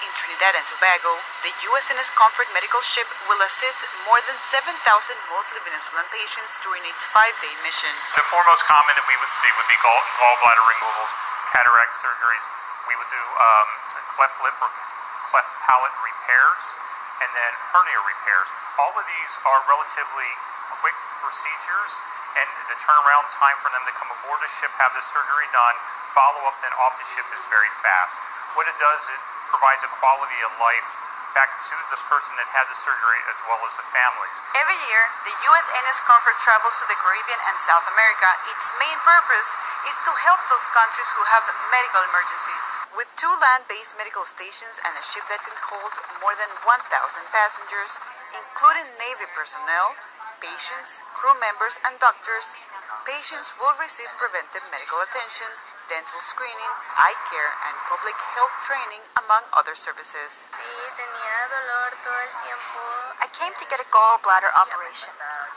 in Trinidad and Tobago, the USNS Comfort medical ship will assist more than 7,000 mostly Venezuelan patients during its five-day mission. The foremost common that we would see would be gall, gallbladder removal, cataract surgeries. We would do um, cleft lip or cleft palate repairs, and then hernia repairs. All of these are relatively quick procedures, and the turnaround time for them to come aboard the ship, have the surgery done, follow up, then off the ship is very fast. What it does, it provides a quality of life back to the person that had the surgery as well as the families. Every year, the USNS Comfort travels to the Caribbean and South America. Its main purpose is to help those countries who have medical emergencies. With two land-based medical stations and a ship that can hold more than 1,000 passengers, including Navy personnel, patients, crew members, and doctors, patients will receive preventive medical attention, dental screening, eye care, and public health training, among other services. Sí, tenía dolor todo el tiempo. I came to get a gallbladder operation.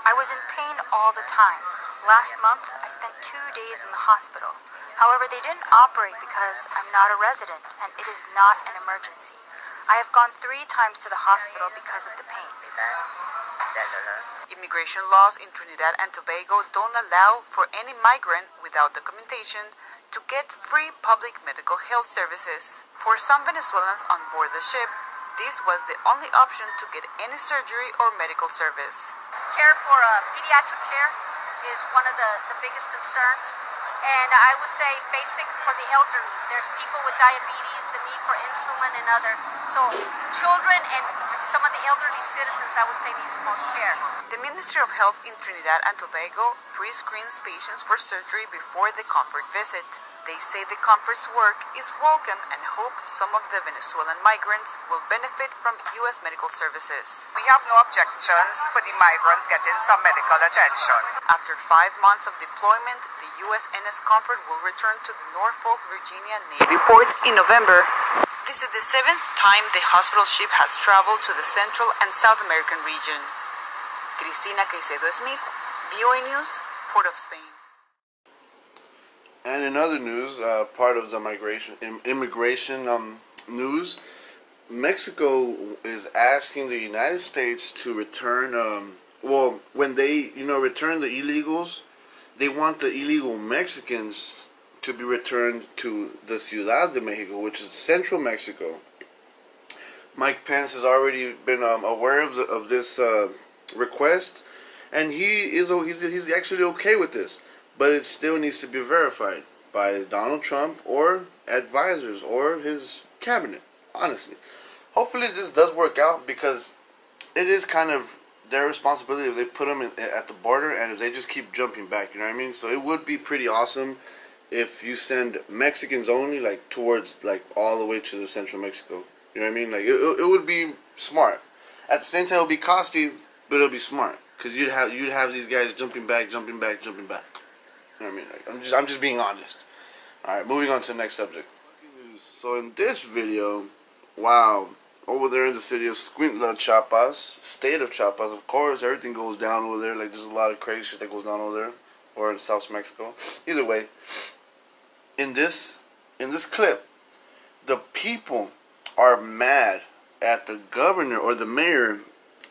I was in pain all the time. Last month, I spent two days in the hospital. However, they didn't operate because I'm not a resident and it is not an emergency. I have gone three times to the hospital because of the pain. Immigration laws in Trinidad and Tobago don't allow for any migrant without documentation to get free public medical health services. For some Venezuelans on board the ship, this was the only option to get any surgery or medical service. care for uh, pediatric care is one of the, the biggest concerns. And I would say basic for the elderly. There's people with diabetes, the need for insulin and other. So children and some of the elderly citizens, I would say, need the most care. The Ministry of Health in Trinidad and Tobago pre-screens patients for surgery before the comfort visit. They say the comfort's work is welcome and hope some of the Venezuelan migrants will benefit from U.S. medical services. We have no objections for the migrants getting some medical attention. After five months of deployment, the USNS Comfort will return to the Norfolk, Virginia Navy port in November. This is the seventh time the hospital ship has traveled to the Central and South American region. Cristina Caicedo Smith, VOA News, Port of Spain. And in other news, uh, part of the migration im- immigration um, news, Mexico is asking the United States to return. Um, well, when they you know return the illegals, they want the illegal Mexicans to be returned to the Ciudad de Mexico, which is central Mexico. Mike Pence has already been um, aware of, the, of this uh, request, and he is he's, he's actually okay with this, but it still needs to be verified by Donald Trump or advisors or his cabinet. Honestly, hopefully this does work out because it is kind of their responsibility if they put them in, at the border and if they just keep jumping back. You know what I mean? So it would be pretty awesome if you send Mexicans only like towards like all the way to the central Mexico. You know what I mean? Like it, it would be smart. At the same time, it'll be costly, but it'll be smart because you'd have you'd have these guys jumping back, jumping back, jumping back. You know what I mean? Like, I'm just I'm just being honest. All right, moving on to the next subject. So in this video, wow, over there in the city of Escuintla, Chiapas, state of Chiapas, of course, everything goes down over there. Like there's a lot of crazy shit that goes down over there, or in South Mexico. Either way, in this in this clip, the people are mad at the governor or the mayor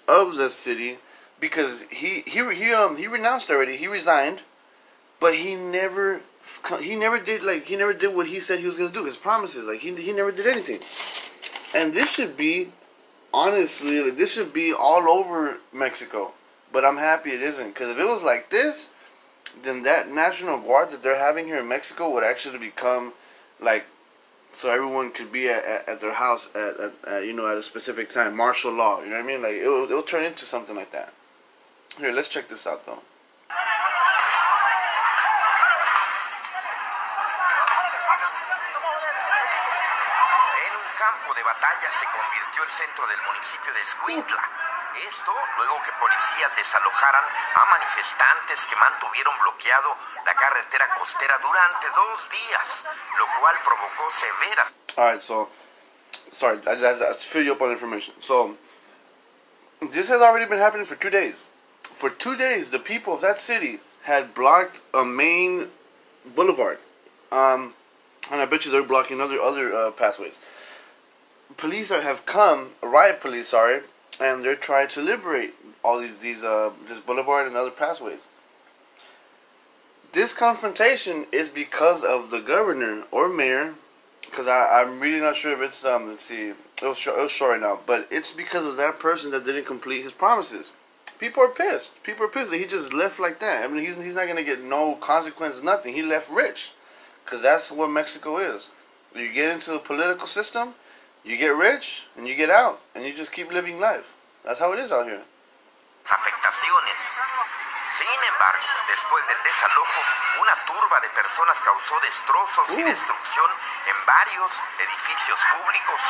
of the city because he he he um he renounced already. He resigned, but he never he never did like he never did what he said he was gonna do. His promises like he he never did anything. And this should be honestly like, this should be all over Mexico. But I'm happy it isn't because if it was like this, then that national guard that they're having here in Mexico would actually become like so everyone could be at, at, at their house at, at, at, you know at a specific time martial law you know what i mean? Like it'll, it'll turn into something like that. Here let's check this out though. Un campo de batalla se convirtió el centro del municipio de Escuintla. Esto luego que policías desalojaran a manifestantes que mantuvieron bloqueado la carretera costera durante dos días, lo cual provocó severas all right so sorry i just have fill you up on information. So this has already been happening for two days. For two days the people of that city had blocked a main boulevard um and i bet you they're blocking other other uh, pathways. Police have come riot police sorry and they're trying to liberate all these, these uh, this boulevard and other pathways. This confrontation is because of the governor or mayor, because I'm really not sure if it's um let's see it'll show it'll show right now, but it's because of that person that didn't complete his promises. People are pissed. People are pissed that he just left like that. I mean, he's he's not gonna get no consequence, nothing. He left rich, because that's what Mexico is. You get into the political system, you get rich and you get out and you just keep living life. That's how it is out here. afectaciones. Sin embargo, después del desalojo, una turba de personas causó destrozos y destrucción en varios edificios públicos.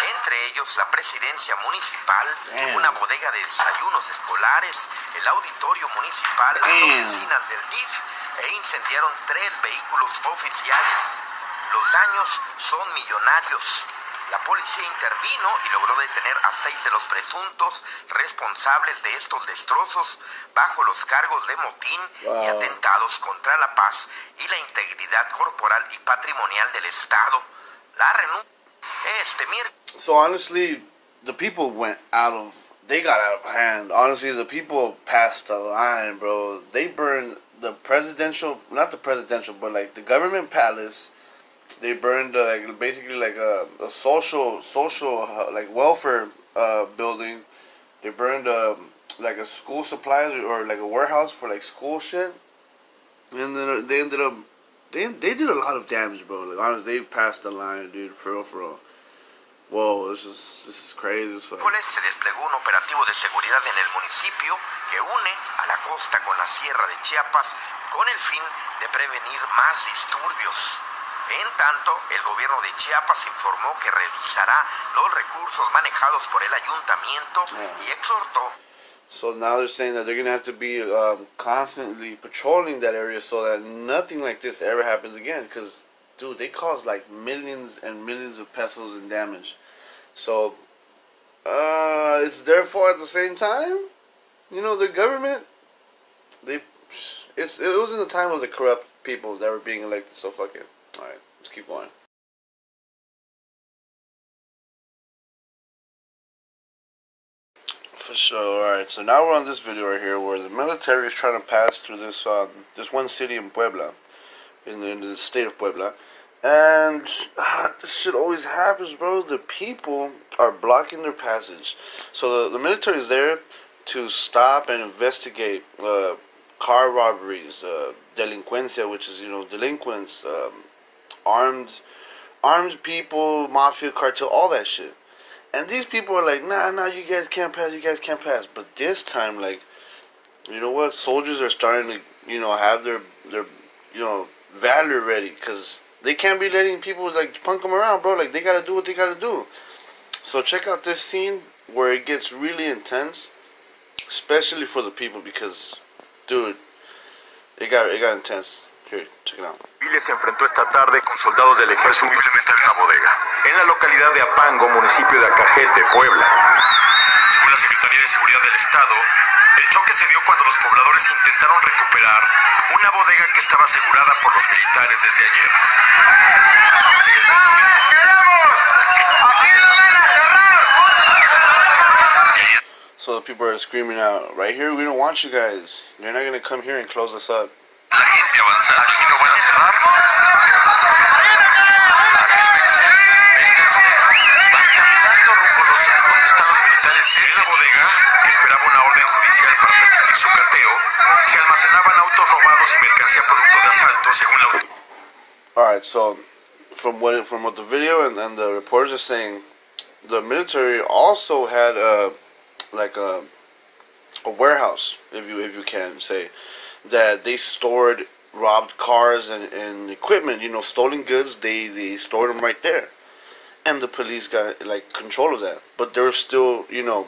Entre ellos la presidencia municipal, Damn. una bodega de desayunos escolares, el auditorio municipal, las Damn. oficinas del DIF e incendiaron tres vehículos oficiales. Los daños son millonarios. La policía intervino y logró detener a seis de los presuntos responsables de estos destrozos bajo los cargos de motín y atentados contra la paz y la integridad corporal y patrimonial del Estado. La renuncia este miércoles. So honestly, the people went out of they got out of hand. Honestly, the people passed the line, bro. They burned the presidential, not the presidential, but like the government palace. They burned uh, like basically like a, a social social uh, like welfare uh, building. They burned um, like a school supplies or like a warehouse for like school shit. And then they ended up they they did a lot of damage, bro. Like honestly, they passed the line, dude. For real, for real. Whoa, this is this is crazy as fuck. se desplegó un operativo de seguridad en el municipio que une a la costa con la sierra de Chiapas con el fin de prevenir más disturbios. En tanto, el gobierno de Chiapas informó que revisará los recursos manejados por el ayuntamiento y exhortó So now they're saying that they're gonna have to be um, constantly patrolling that area so that nothing like this ever happens again. Because, dude, they caused like millions and millions of pesos in damage. So, uh, it's their fault at the same time. You know, the government, they, it's it was in the time of the corrupt people that were being elected. So fuck it. Alright, let's keep going. For sure. Alright, so now we're on this video right here where the military is trying to pass through this um, this one city in Puebla, in the, in the state of Puebla. And ah, this shit always happens, bro. The people are blocking their passage. So the, the military is there to stop and investigate uh, car robberies, uh, delinquencia, which is, you know, delinquents, um, armed, armed people, mafia, cartel, all that shit. And these people are like, nah, nah, you guys can't pass, you guys can't pass. But this time, like, you know what? Soldiers are starting to, you know, have their their, you know, valor ready because they can't be letting people like punk them around, bro. Like they gotta do what they gotta do. So check out this scene where it gets really intense, especially for the people because, dude, it got it got intense. Here, check it out. Se enfrentó esta tarde con soldados del ejército presumiblemente en una bodega, en la localidad de Apango, municipio de Acajete, Puebla. Según la Secretaría de Seguridad del Estado, el choque se dio cuando los pobladores intentaron recuperar una bodega que estaba asegurada por los militares desde ayer. So the people are screaming out, right here, we don't want you guys. You're not gonna come here and close us up. La gente avanzando, aquí no van a cerrar. Su cateo. Se almacenaban autos robados y mercancía producto de asalto, según la. Alright, so from what from what the video and, the reporters are saying, the military also had a like a a warehouse, if you if you can say, that they stored robbed cars and, and equipment, you know, stolen goods. They they stored them right there, and the police got like control of that. But they're still, you know,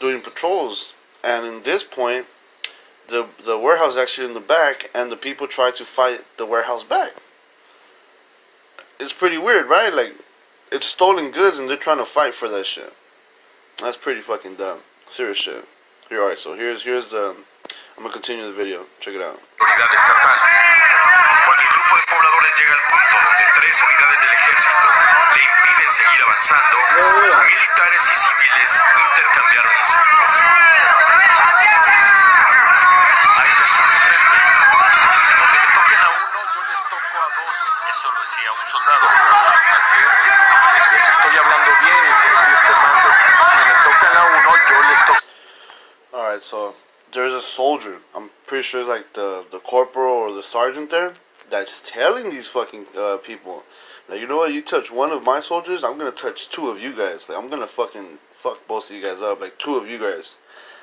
doing patrols. And in this point, the the warehouse actually in the back, and the people try to fight the warehouse back. It's pretty weird, right? Like, it's stolen goods, and they're trying to fight for that shit. That's pretty fucking dumb. Serious shit. Here, alright. So here's here's the. I'm gonna continue the video. Check it out. autoridad estatal. Cuando el grupo de pobladores llega al punto donde tres unidades del ejército le impiden seguir avanzando, militares y civiles intercambiaron insultos. Ahí les está enfrente. Donde me toquen a uno, yo les toco a dos. Eso lo decía un soldado. Así es. Les estoy hablando bien y les estoy externando. Si me tocan a uno, yo les toco. Alright, so there's a soldier. I'm pretty sure like the the corporal or the sergeant there that's telling these fucking uh, people, Now you know what, you touch one of my soldiers, I'm gonna touch two of you guys. Like I'm gonna fucking fuck both of you guys up, like two of you guys.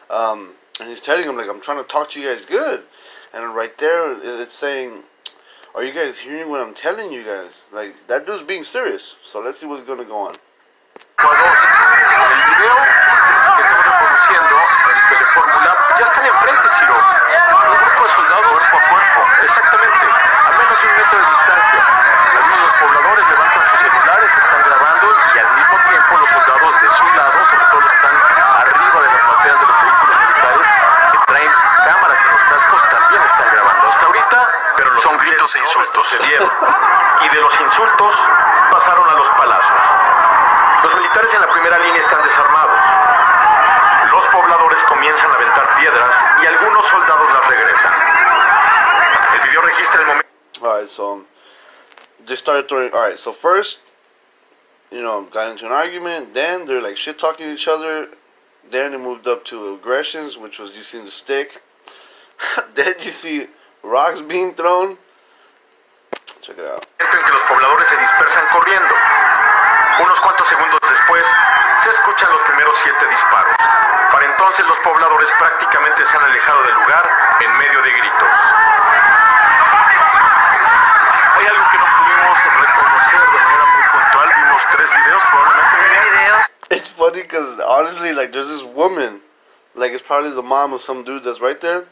Um, and he's telling them like I'm trying to talk to you guys good, and right there it's saying, are you guys hearing what I'm telling you guys? Like that dude's being serious. So let's see what's gonna go on. Cuerpo, exactamente, a menos de un metro de distancia. Algunos los pobladores levantan sus celulares, están grabando y al mismo tiempo los soldados de su lado, sobre todo los que están arriba de las bateas de los vehículos militares, que traen cámaras en los cascos, también están grabando. Hasta ahorita, pero son gritos e insultos. Y de los insultos pasaron a los palazos. Los militares en la primera línea están desarmados. Los pobladores comienzan a aventar piedras y algunos soldados las regresan. El video registra el momento. Alright, so they started throwing. Alright, so first, you know, got into an argument. Then they're like shit talking each other. Then it moved up to aggressions, which was using the stick. then you see rocks being thrown. Check it out. en que los pobladores se dispersan corriendo. Unos cuantos segundos después, se escuchan los primeros siete disparos. Para entonces los pobladores prácticamente se han alejado del lugar en medio de gritos. Hay algo que no pudimos reconocer de manera muy puntual. Vimos tres videos, probablemente videos. It's funny because honestly, like, there's this woman, like, it's probably the mom of some dude that's right there.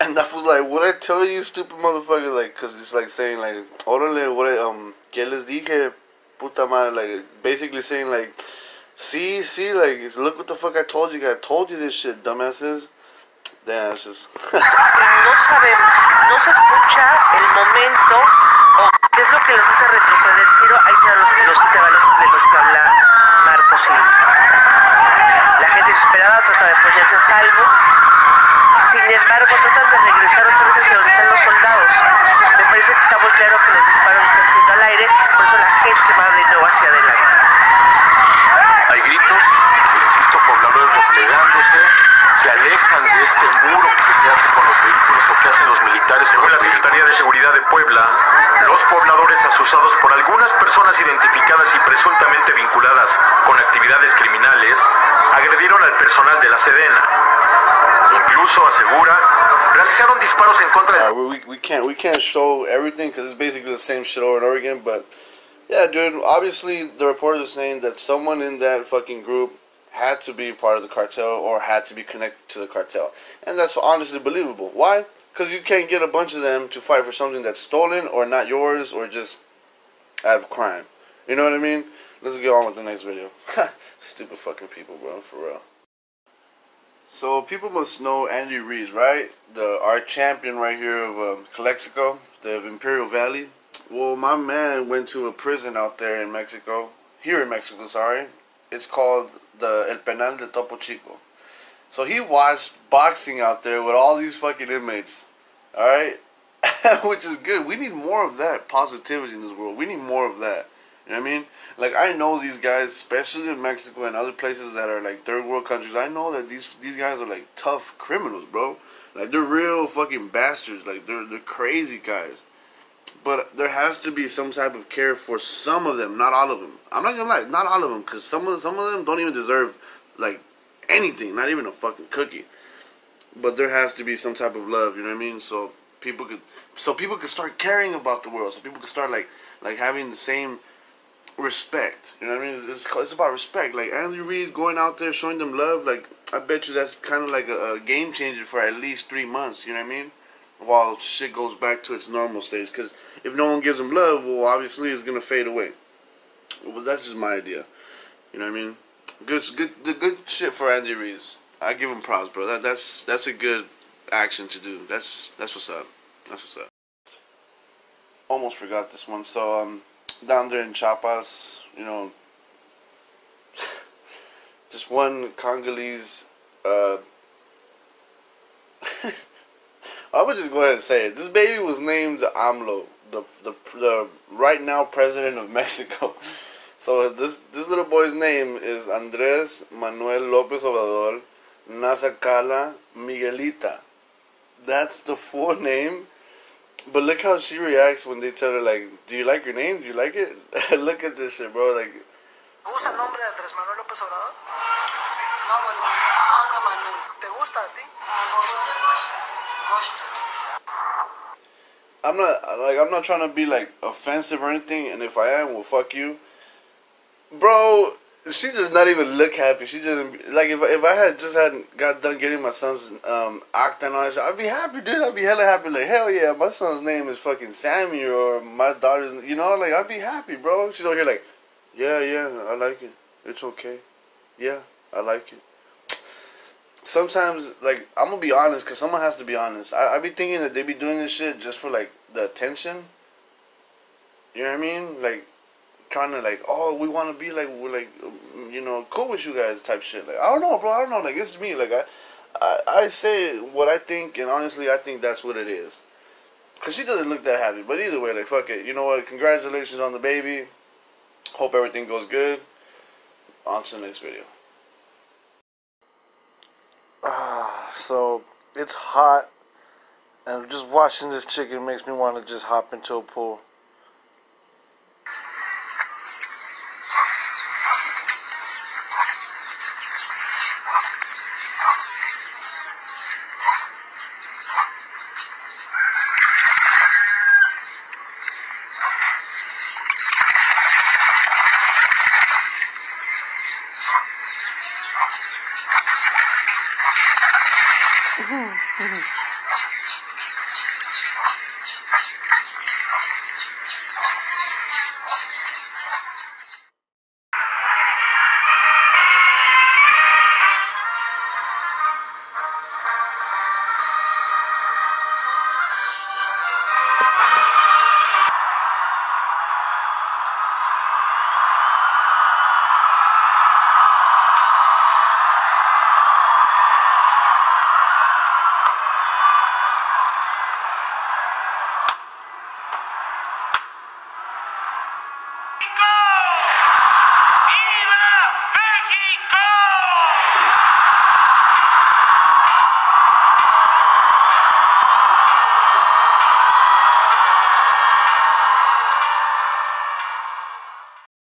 And that was like, what I tell you, stupid motherfucker? Like, because it's like saying, like, órale, what I, um, ¿qué les dije? Puta madre, like, basically saying, like, see, see, like, look what the fuck I told you guys. I told you this shit, dumbasses. Damn, it's just. no sabemos, no se escucha el momento o qué es lo que los hace retroceder Ciro, ahí se dan los, los de los que habla Marco Silva. La gente desesperada trata de ponerse a salvo. Sin embargo, tratan de regresar otra vez hacia donde están los soldados. Me parece que está muy claro que los disparos están siendo al aire, por eso la gente va de nuevo hacia adelante. Hay gritos, insisto, pobladores replegándose, se alejan de este muro que se hace con los vehículos o que hacen los militares. Según la Secretaría de Seguridad de Puebla, los pobladores asusados por algunas personas identificadas y presuntamente vinculadas con actividades criminales agredieron al personal de la Sedena. Incluso asegura realizaron disparos en contra de Alright, we, we can't we can't show everything because it's basically the same shit over and over again. But yeah, dude. Obviously, the reporters are saying that someone in that fucking group had to be part of the cartel or had to be connected to the cartel, and that's honestly believable. Why? Because you can't get a bunch of them to fight for something that's stolen or not yours or just out of crime. You know what I mean? Let's get on with the next video. Stupid fucking people, bro. For real. So people must know Andy Ruiz, right? The our champion right here of um, Calexico, the Imperial Valley. Well, my man went to a prison out there in Mexico, here in Mexico. Sorry, it's called the El Penal de Topo Chico. So he watched boxing out there with all these fucking inmates. All right, which is good. We need more of that positivity in this world. We need more of that. You know what I mean? Like I know these guys, especially in Mexico and other places that are like third world countries. I know that these these guys are like tough criminals, bro. Like they're real fucking bastards. Like they're they're crazy guys. But there has to be some type of care for some of them, not all of them. I'm not gonna lie, not all of them, because some of some of them don't even deserve like anything, not even a fucking cookie. But there has to be some type of love, you know what I mean? So people could, so people could start caring about the world. So people could start like like having the same respect. You know what I mean? It's, it's about respect. Like Andy Ruiz going out there showing them love. Like I bet you that's kind of like a, a game changer for at least three months. You know what I mean? While shit goes back to its normal stage. Because if no one gives them love, well, obviously it's gonna fade away. Well, that's just my idea. You know what I mean? Good, good, the good shit for Andy Ruiz. I give him props, bro. That that's that's a good action to do. That's that's what's up. That's what's up. Almost forgot this one. So um, down there in Chiapas, you know, this one Congolese. Uh, I would just go ahead and say it. This baby was named AMLO, the the the right now president of Mexico. So this this little boy's name is Andrés Manuel López Obrador Nasacala Miguelita. That's the full name. But look how she reacts when they tell her like, "Do you like your name? Do you like it?" look at this shit, bro. Like, ¿Te gusta el nombre de Andrés Manuel López Obrador? No, bueno, Ángel Manuel. ¿Te gusta a ti? I'm not like I'm not trying to be like offensive or anything, and if I am, well, fuck you, bro. She does not even look happy. She doesn't like if if I had just hadn't got done getting my son's um acta and all that shit, I'd be happy, dude. I'd be hella happy. Like hell yeah, my son's name is fucking Sammy or my daughter's, you know, like I'd be happy, bro. She's over here like, yeah, yeah, I like it. It's okay. Yeah, I like it. Sometimes, like, I'm gonna be honest, cause someone has to be honest. I I be thinking that they be doing this shit just for like the attention. You know what I mean? Like, trying to like, oh, we want to be like, we're like, um, you know, cool with you guys type shit. Like, I don't know, bro. I don't know. Like, it's me. Like, I, I, I say what I think, and honestly, I think that's what it is. Cause she doesn't look that happy. But either way, like, fuck it. You know what? Congratulations on the baby. Hope everything goes good. On to the next video. Ah, so it's hot, and just watching this chicken makes me want to just hop into a pool.